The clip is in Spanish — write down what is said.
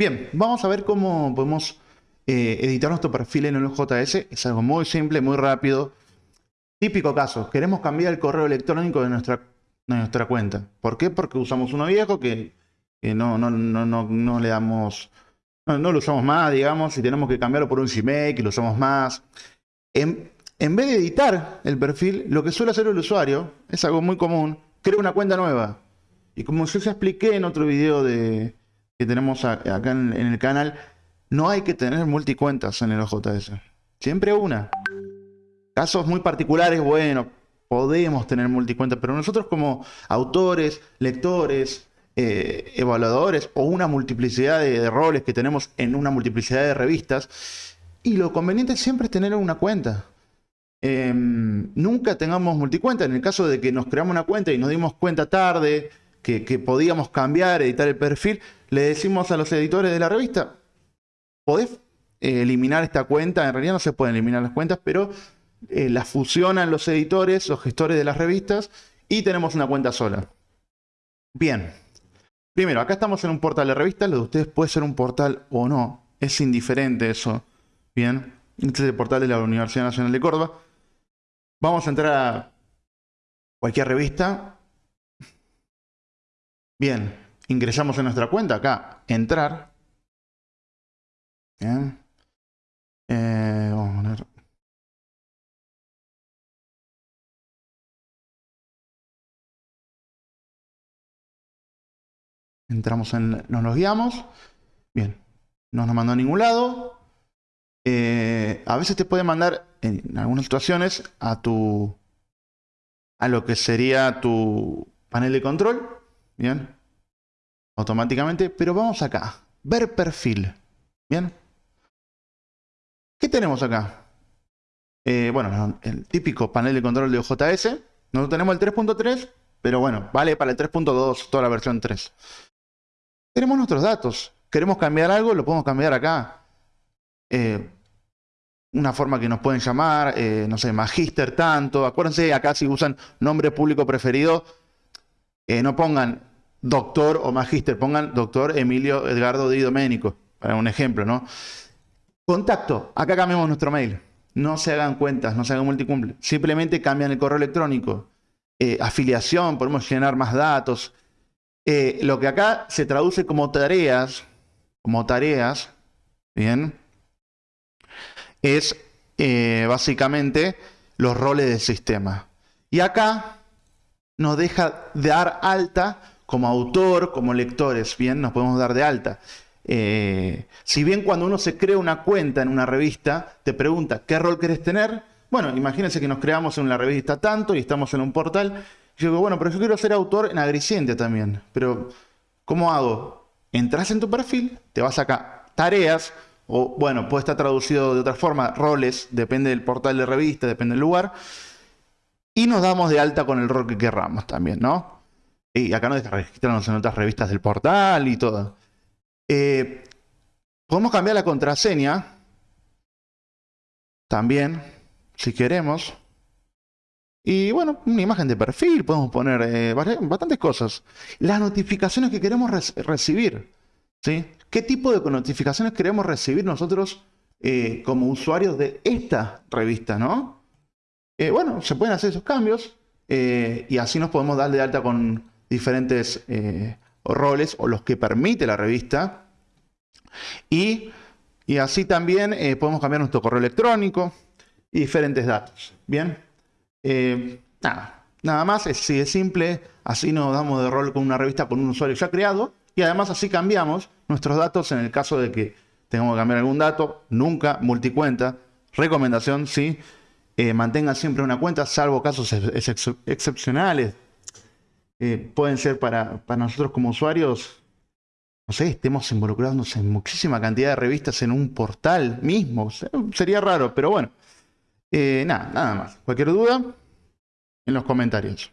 Bien, vamos a ver cómo podemos eh, editar nuestro perfil en el JS. Es algo muy simple, muy rápido. Típico caso, queremos cambiar el correo electrónico de nuestra, nuestra cuenta. ¿Por qué? Porque usamos uno viejo que, no, no, no, no, le damos... No, lo usamos más, digamos, y tenemos que cambiarlo por un Gmail, que lo usamos más. En, en vez de editar el perfil, lo que suele hacer el usuario, es algo muy común, crea una cuenta nueva. Y como yo ya expliqué en otro video de, que tenemos acá en, el canal, no hay que tener multicuentas en el OJS. Siempre una. Casos muy particulares, bueno, podemos tener multicuentas, pero nosotros como autores, lectores, eh, evaluadores o una multiplicidad de, roles que tenemos en una multiplicidad de revistas, y lo conveniente siempre es tener una cuenta. Em, nunca tengamos multicuenta. En el caso de que nos creamos una cuenta y nos dimos cuenta tarde que, podíamos cambiar, editar el perfil, le decimos a los editores de la revista, podés eh, eliminar esta cuenta, en realidad no se pueden eliminar las cuentas, pero eh, las fusionan los editores, los gestores de las revistas, y tenemos una cuenta sola. Bien. Primero, acá estamos en un portal de revistas, lo de ustedes puede ser un portal o no, es indiferente eso. Bien, este es el portal de la Universidad Nacional de Córdoba. Vamos a entrar a cualquier revista. Bien, ingresamos en nuestra cuenta acá, entrar. Bien. Eh, vamos a poner... Entramos en... Nos logueamos. Bien. No nos mandó a ningún lado. Eh, a veces te puede mandar, en algunas situaciones, a tu... A lo que sería tu panel de control. Bien automáticamente, pero vamos acá, ver perfil, ¿bien? ¿Qué tenemos acá? Eh, bueno, el típico panel de control de OJS, no tenemos el 3.3, pero bueno, vale para el 3.2, toda la versión 3. Tenemos nuestros datos, queremos cambiar algo, lo podemos cambiar acá. Eh, una forma que nos pueden llamar, eh, no sé, magister tanto, acuérdense acá si usan nombre público preferido, no pongan doctor o magíster, pongan doctor Emilio Edgardo Di Domenico, para un ejemplo, ¿no? Contacto, acá cambiamos nuestro mail. No se hagan cuentas, no se hagan multicumple. Simplemente cambian el correo electrónico. Eh, afiliación, podemos llenar más datos. Eh, lo que acá se traduce como tareas, como tareas, ¿bien? Es eh, básicamente los roles del sistema. Y acá nos deja dar alta como autor, como lectores, bien, nos podemos dar de alta. Eh, si bien cuando uno se crea una cuenta en una revista, te pregunta, ¿qué rol querés tener? Bueno, imagínense que nos creamos en la revista tanto y estamos en un portal. Yo digo, bueno, pero yo quiero ser autor en Agriciente también. Pero, ¿cómo hago? Entras en tu perfil, te vas acá, tareas, o bueno, puede estar traducido de otra forma, roles, depende del portal de revista, depende del lugar. Y nos damos de alta con el rol que querramos también, ¿no? Y acá nos registrarnos en otras revistas del portal y todo. Eh, podemos cambiar la contraseña. También, si queremos. Y bueno, una imagen de perfil, podemos poner eh, bastantes cosas. Las notificaciones que queremos recibir. ¿sí? ¿Qué tipo de notificaciones queremos recibir nosotros eh, como usuarios de esta revista? ¿no? bueno, se pueden hacer esos cambios y así nos podemos dar de alta con, diferentes eh, roles o los que permite la revista. Y, así también eh, podemos cambiar nuestro correo electrónico y diferentes datos. Bien, eh, nada, nada más, es, es simple, así nos damos de rol con una revista con un usuario ya creado y además así cambiamos nuestros datos en el caso de que tengamos que cambiar algún dato, nunca multicuenta, recomendación, sí, mantengan siempre una cuenta, salvo casos excepcionales eh, pueden ser para, nosotros como usuarios, no sé, estemos involucrados en muchísima cantidad de revistas en un portal mismo. sería raro, pero bueno. Eh, nada, nada más. Cualquier duda, en los comentarios.